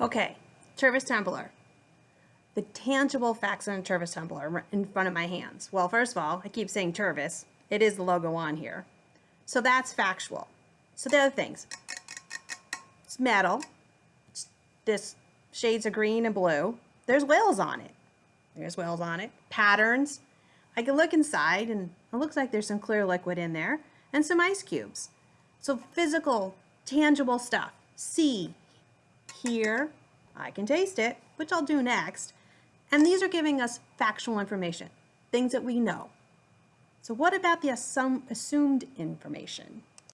Okay, Tervis tumbler. The tangible facts on a Tervis tumbler in front of my hands. Well, first of all, I keep saying Tervis. It is the logo on here. So that's factual. So the other things. It's metal. It's this shades of green and blue. There's whales on it. There's whales on it. Patterns. I can look inside and it looks like there's some clear liquid in there and some ice cubes. So physical, tangible stuff. See, here, I can taste it, which I'll do next. And these are giving us factual information, things that we know. So what about the assum assumed information?